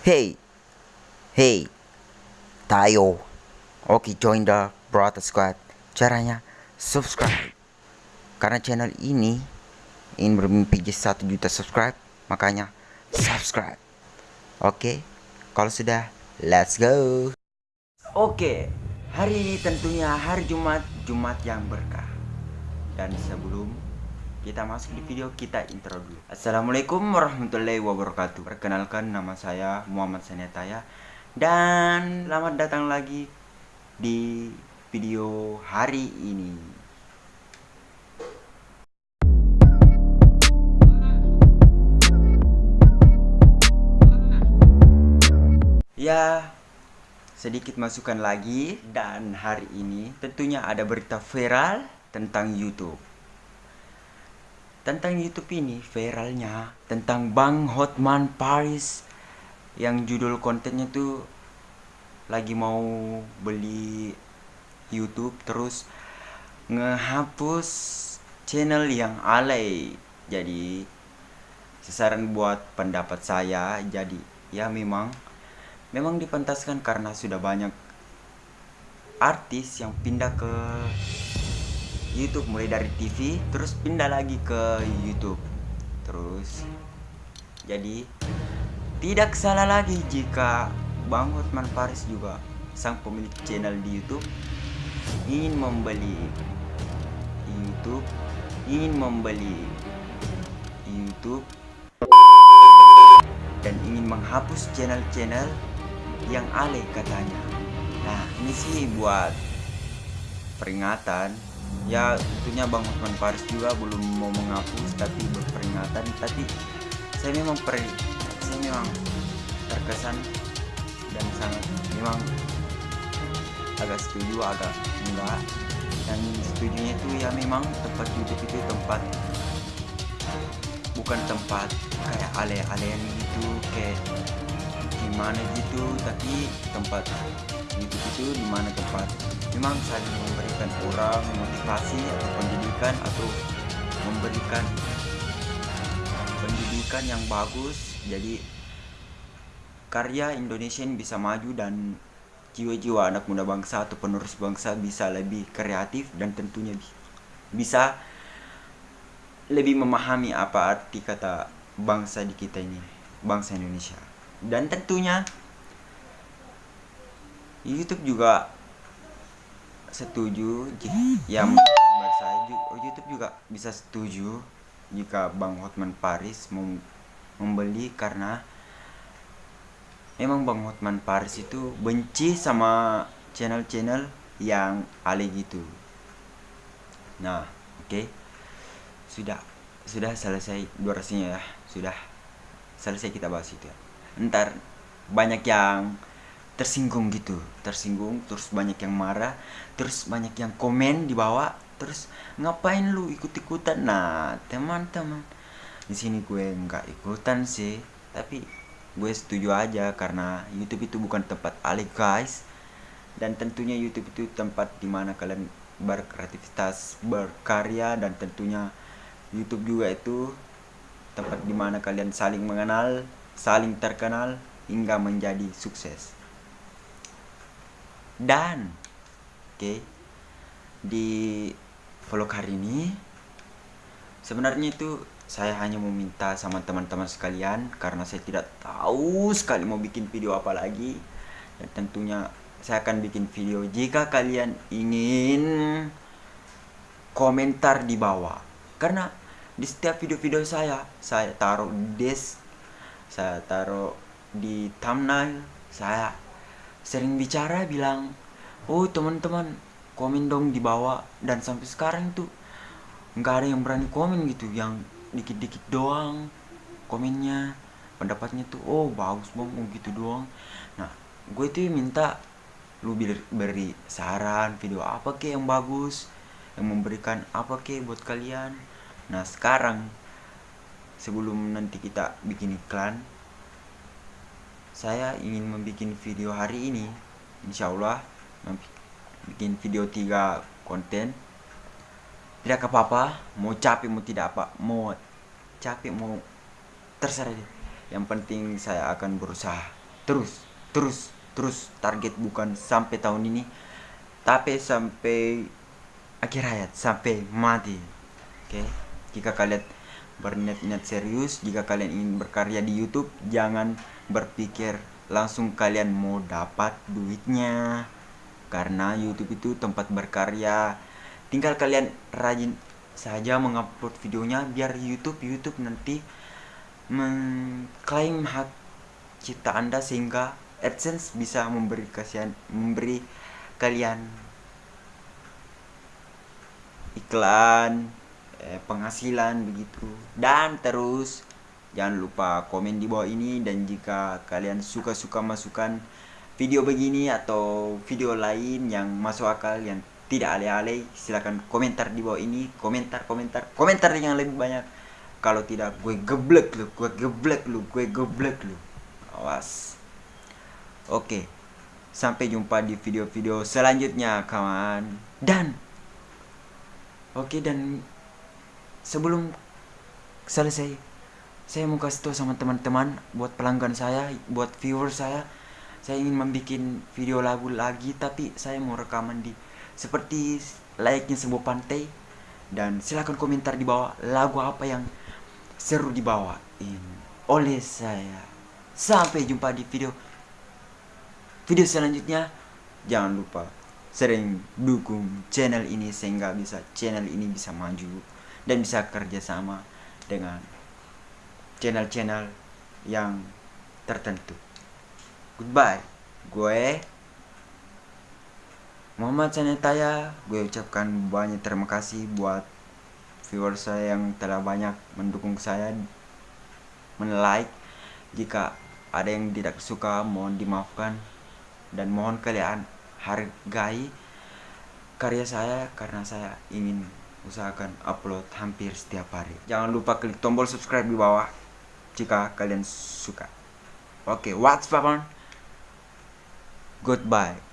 Hey, hey, tayo. Oke, join the Brother Squad. Caranya subscribe. Karena channel ini ingin bermimpi jadi 1 juta subscribe, makanya subscribe. Oke, kalau sudah, let's go. Oke, hari ini tentunya hari Jumat, Jumat yang berkah. Dan sebelum kita masuk di video kita intro dulu. Assalamualaikum warahmatullahi wabarakatuh. Perkenalkan nama saya Muhammad Sanetaya Dan selamat datang lagi di video hari ini. Ya sedikit masukan lagi. Dan hari ini tentunya ada berita viral tentang YouTube tentang YouTube ini viralnya tentang Bang Hotman Paris yang judul kontennya tuh lagi mau beli YouTube terus ngehapus channel yang alay. Jadi sasaran buat pendapat saya jadi ya memang memang dipentaskan karena sudah banyak artis yang pindah ke YouTube mulai dari TV terus pindah lagi ke YouTube. Terus jadi tidak salah lagi jika Bang Hotman Paris juga sang pemilik channel di YouTube ingin membeli YouTube ingin membeli YouTube dan ingin menghapus channel-channel yang alay katanya. Nah ini sih buat peringatan ya tentunya Bang Osman Paris juga belum mau menghapus tapi berperingatan. Tapi saya memang per saya memang terkesan dan sangat memang agak setuju agak enggak. Dan setujunya itu ya memang tempat YouTube itu tempat bukan tempat kayak ale-alean gitu kayak gimana gitu tapi tempat YouTube itu di mana tempat memang saling memberikan orang motivasi atau pendidikan atau memberikan pendidikan yang bagus. Jadi karya Indonesia ini bisa maju dan jiwa-jiwa anak muda bangsa atau penerus bangsa bisa lebih kreatif dan tentunya bisa lebih memahami apa arti kata bangsa di kita ini bangsa Indonesia dan tentunya YouTube juga setuju ya saya oh, YouTube juga bisa setuju jika Bang Hotman Paris mem membeli karena memang Bang Hotman Paris itu benci sama channel-channel yang alay gitu. Nah oke. Okay. sudah sudah selesai durasinya ya. Sudah selesai kita bahas itu ya ntar banyak yang tersinggung gitu. Tersinggung terus banyak yang marah terus banyak yang komen di bawah terus ngapain lu ikut-ikutan? Nah teman-teman di sini gue nggak ikutan sih tapi gue setuju aja karena YouTube itu bukan tempat alih guys. Dan tentunya YouTube itu tempat di mana kalian berkreativitas berkarya dan tentunya YouTube juga itu tempat di mana kalian saling mengenal saling terkenal hingga menjadi sukses. Dan oke okay, di vlog hari ini sebenarnya itu saya hanya meminta sama teman-teman sekalian karena saya tidak tahu sekali mau bikin video apa lagi. Dan tentunya saya akan bikin video jika kalian ingin komentar di bawah. Karena di setiap video-video saya saya taruh des saya taruh di thumbnail saya sering bicara bilang oh teman-teman komen dong di bawah. Dan sampai sekarang tuh nggak ada yang berani komen gitu yang dikit-dikit doang komennya. Pendapatnya tuh oh bagus bang oh gitu doang. Nah gue tuh minta lu beri saran video apa ke yang bagus yang memberikan apa ke buat kalian? Nah sekarang sebelum nanti kita bikin iklan saya ingin membuat video hari ini. Insya Allah bikin video tiga konten. Tidak apa-apa mau capek mau tidak apa mau capek mau terserah deh. Yang penting saya akan berusaha terus terus terus target bukan sampai tahun ini tapi sampai akhir hayat sampai mati. Oke okay? jika kalian berniat-niat serius. Jika kalian ingin berkarya di YouTube jangan berpikir langsung kalian mau dapat duitnya. Karena YouTube itu tempat berkarya. Tinggal kalian rajin saja mengupload videonya biar YouTube YouTube nanti mengklaim hak cipta Anda sehingga AdSense bisa memberi kasihan memberi kalian iklan eh, penghasilan begitu. Dan terus jangan lupa komen di bawah ini dan jika kalian suka-suka masukan video begini atau video lain yang masuk akal yang tidak alay-alay silahkan komentar di bawah ini. Komentar komentar komentar yang lebih banyak. Kalau tidak gue geblek lu gue geblek lu gue geblek lu. Awas. Oke sampai jumpa di video-video selanjutnya kawan. Dan oke dan sebelum selesai saya mau kasih tahu sama teman-teman buat pelanggan saya buat viewer saya saya ingin membuat video lagu lagi tapi saya mau rekaman di seperti layaknya sebuah pantai. Dan silahkan komentar di bawah lagu apa yang seru dibawain oleh saya. Sampai jumpa di video video selanjutnya. Jangan lupa sering dukung channel ini sehingga bisa channel ini bisa maju dan bisa kerjasama dengan channel-channel yang tertentu. Goodbye. Gue Muhammad Sanetaya gue ucapkan banyak terima kasih buat viewer saya yang telah banyak mendukung saya men-like. Jika ada yang tidak suka mohon dimaafkan dan mohon kalian hargai karya saya karena saya ingin usahakan upload hampir setiap hari. Jangan lupa klik tombol subscribe di bawah jika kalian suka. Oke okay, what's up goodbye